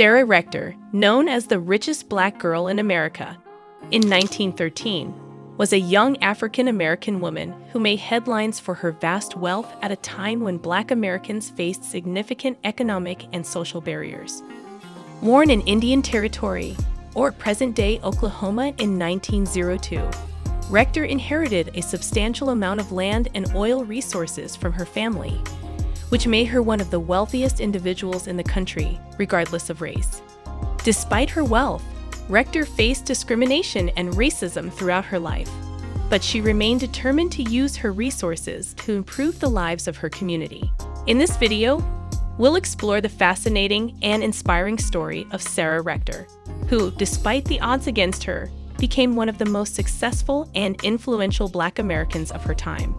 Sarah Rector, known as the richest black girl in America, in 1913, was a young African American woman who made headlines for her vast wealth at a time when black Americans faced significant economic and social barriers. Born in Indian Territory, or present day Oklahoma, in 1902, Rector inherited a substantial amount of land and oil resources from her family, which made her one of the wealthiest individuals in the country, regardless of race. Despite her wealth, Rector faced discrimination and racism throughout her life, but she remained determined to use her resources to improve the lives of her community. In this video, we'll explore the fascinating and inspiring story of Sarah Rector, who, despite the odds against her, became one of the most successful and influential Black Americans of her time.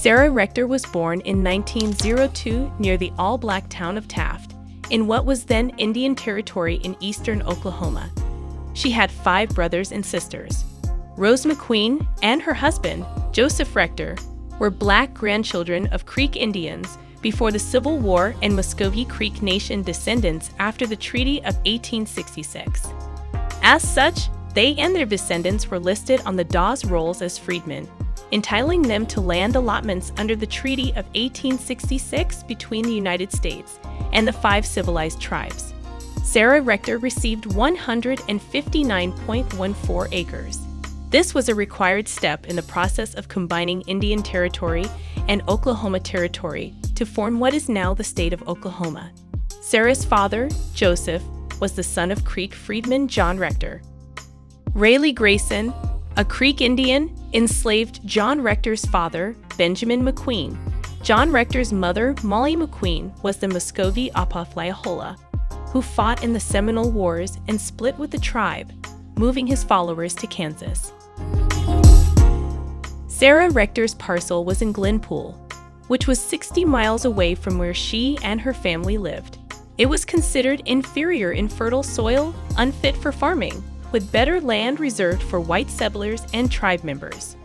Sarah Rector was born in 1902 near the all-black town of Taft, in what was then Indian Territory in eastern Oklahoma. She had five brothers and sisters. Rose McQueen and her husband, Joseph Rector, were black grandchildren of Creek Indians before the Civil War and Muscogee Creek Nation descendants after the Treaty of 1866. As such, they and their descendants were listed on the Dawes Rolls as freedmen, entitling them to land allotments under the Treaty of 1866 between the United States and the five civilized tribes. Sarah Rector received 159.14 acres. This was a required step in the process of combining Indian Territory and Oklahoma Territory to form what is now the state of Oklahoma. Sarah's father, Joseph, was the son of Creek freedman John Rector. Rayleigh Grayson, a Creek Indian, enslaved John Rector's father, Benjamin McQueen. John Rector's mother, Molly McQueen, was the Muscogee Opothleyahola, who fought in the Seminole Wars and split with the tribe, moving his followers to Kansas. Sarah Rector's parcel was in Glenpool, which was 60 miles away from where she and her family lived. It was considered inferior in fertile soil, unfit for farming, with better land reserved for white settlers and tribe members.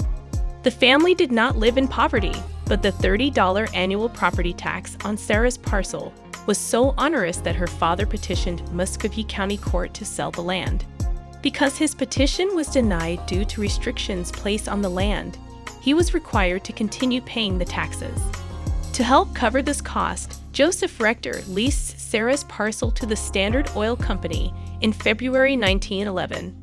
The family did not live in poverty, but the $30 annual property tax on Sarah's parcel was so onerous that her father petitioned Muskogee County Court to sell the land. Because his petition was denied due to restrictions placed on the land, he was required to continue paying the taxes. To help cover this cost, Joseph Rector leased Sarah's parcel to the Standard Oil Company in February 1911,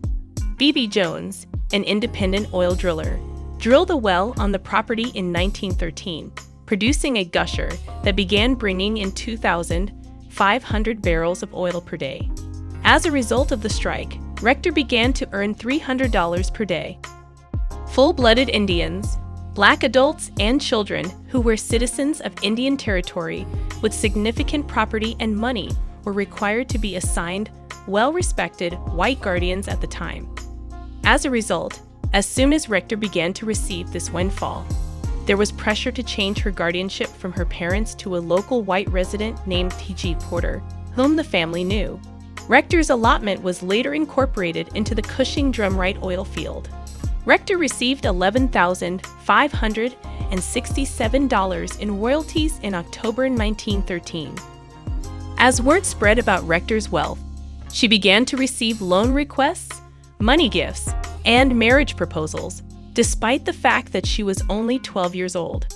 B.B. Jones, an independent oil driller, drilled a well on the property in 1913, producing a gusher that began bringing in 2,500 barrels of oil per day. As a result of the strike, Rector began to earn $300 per day. Full-blooded Indians, black adults and children who were citizens of Indian Territory with significant property and money were required to be assigned well respected white guardians at the time. As a result, as soon as Rector began to receive this windfall, there was pressure to change her guardianship from her parents to a local white resident named T.G. Porter, whom the family knew. Rector's allotment was later incorporated into the Cushing Drumright oil field. Rector received $11,567 in royalties in October 1913. As word spread about Rector's wealth, she began to receive loan requests, money gifts, and marriage proposals, despite the fact that she was only 12 years old.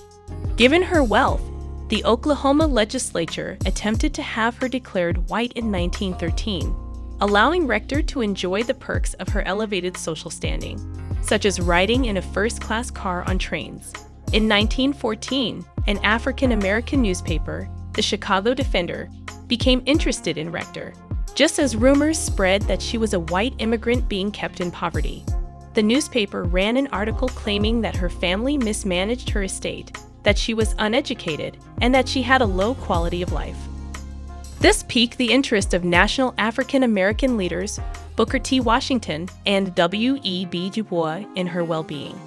Given her wealth, the Oklahoma legislature attempted to have her declared white in 1913, allowing Rector to enjoy the perks of her elevated social standing, such as riding in a first-class car on trains. In 1914, an African American newspaper, the Chicago Defender, became interested in Rector just as rumors spread that she was a white immigrant being kept in poverty. The newspaper ran an article claiming that her family mismanaged her estate, that she was uneducated, and that she had a low quality of life. This piqued the interest of national African American leaders Booker T. Washington and W.E.B. Du Bois in her well being.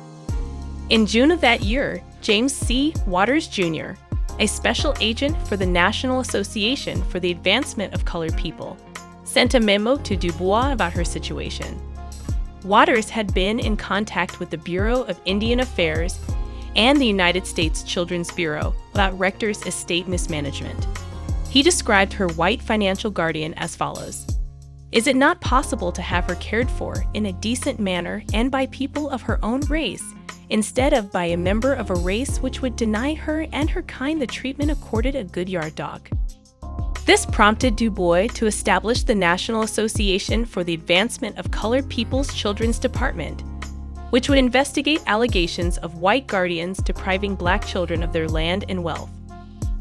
In June of that year, James C. Waters Jr., a special agent for the National Association for the Advancement of Colored People, sent a memo to Du Bois about her situation. Waters had been in contact with the Bureau of Indian Affairs and the United States Children's Bureau about Rector's estate mismanagement. He described her white financial guardian as follows Is it not possible to have her cared for in a decent manner and by people of her own race, instead of by a member of a race which would deny her and her kind the treatment accorded a good yard dog? This prompted Du Bois to establish the National Association for the Advancement of Colored People's Children's Department, which would investigate allegations of white guardians depriving black children of their land and wealth.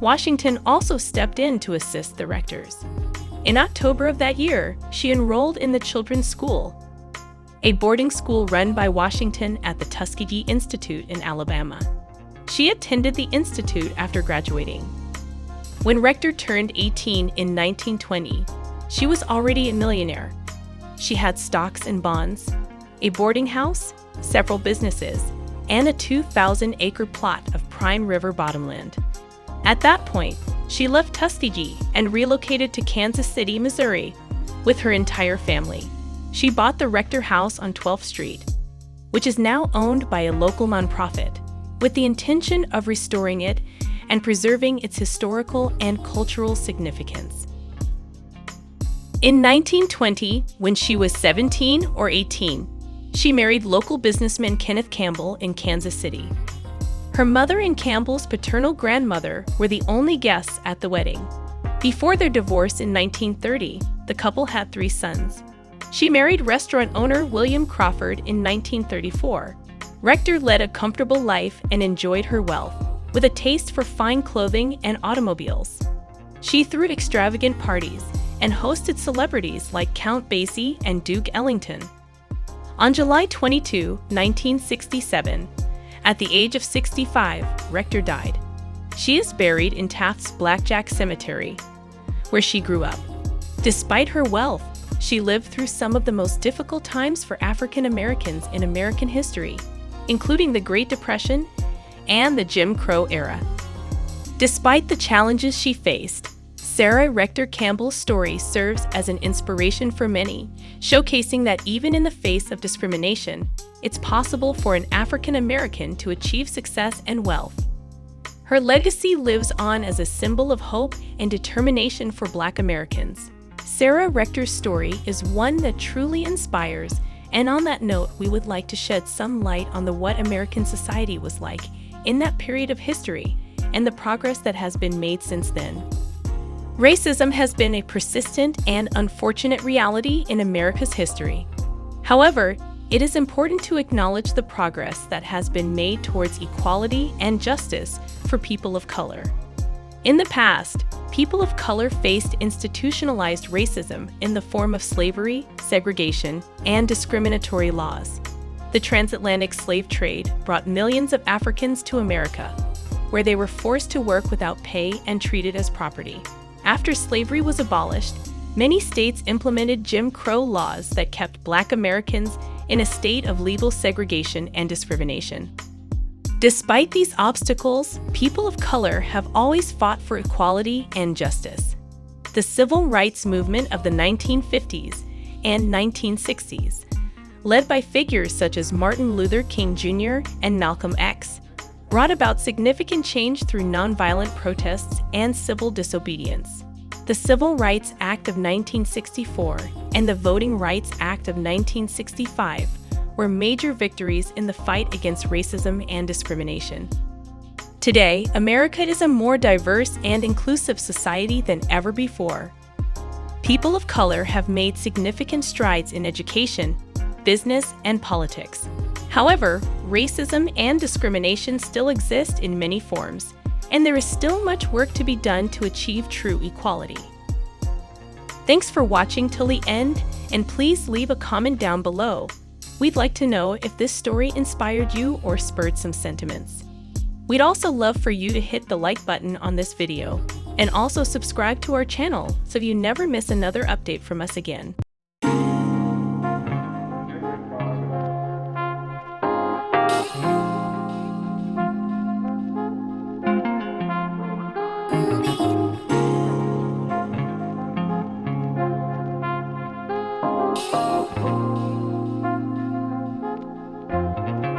Washington also stepped in to assist the rectors. In October of that year, she enrolled in the Children's School, a boarding school run by Washington at the Tuskegee Institute in Alabama. She attended the institute after graduating. When Rector turned 18 in 1920, she was already a millionaire. She had stocks and bonds, a boarding house, several businesses, and a 2,000 acre plot of prime river bottomland. At that point, she left Tuskegee and relocated to Kansas City, Missouri, with her entire family. She bought the Rector House on 12th Street, which is now owned by a local nonprofit, with the intention of restoring it and preserving its historical and cultural significance. In 1920, when she was 17 or 18, she married local businessman Kenneth Campbell in Kansas City. Her mother and Campbell's paternal grandmother were the only guests at the wedding. Before their divorce in 1930, the couple had three sons. She married restaurant owner William Crawford in 1934. Rector led a comfortable life and enjoyed her wealth with a taste for fine clothing and automobiles. She threw extravagant parties and hosted celebrities like Count Basie and Duke Ellington. On July 22, 1967, at the age of 65, Rector died. She is buried in Taft's Blackjack Cemetery, where she grew up. Despite her wealth, she lived through some of the most difficult times for African Americans in American history, including the Great Depression and the Jim Crow era. Despite the challenges she faced, Sarah Rector Campbell's story serves as an inspiration for many, showcasing that even in the face of discrimination, it's possible for an African American to achieve success and wealth. Her legacy lives on as a symbol of hope and determination for Black Americans. Sarah Rector's story is one that truly inspires, and on that note, we would like to shed some light on the what American society was like in that period of history and the progress that has been made since then. Racism has been a persistent and unfortunate reality in America's history. However, it is important to acknowledge the progress that has been made towards equality and justice for people of color. In the past, people of color faced institutionalized racism in the form of slavery, segregation, and discriminatory laws the transatlantic slave trade brought millions of Africans to America, where they were forced to work without pay and treated as property. After slavery was abolished, many states implemented Jim Crow laws that kept Black Americans in a state of legal segregation and discrimination. Despite these obstacles, people of color have always fought for equality and justice. The civil rights movement of the 1950s and 1960s led by figures such as Martin Luther King Jr. and Malcolm X, brought about significant change through nonviolent protests and civil disobedience. The Civil Rights Act of 1964 and the Voting Rights Act of 1965 were major victories in the fight against racism and discrimination. Today, America is a more diverse and inclusive society than ever before. People of color have made significant strides in education, business, and politics. However, racism and discrimination still exist in many forms, and there is still much work to be done to achieve true equality. Thanks for watching till the end, and please leave a comment down below. We'd like to know if this story inspired you or spurred some sentiments. We'd also love for you to hit the like button on this video, and also subscribe to our channel so you never miss another update from us again.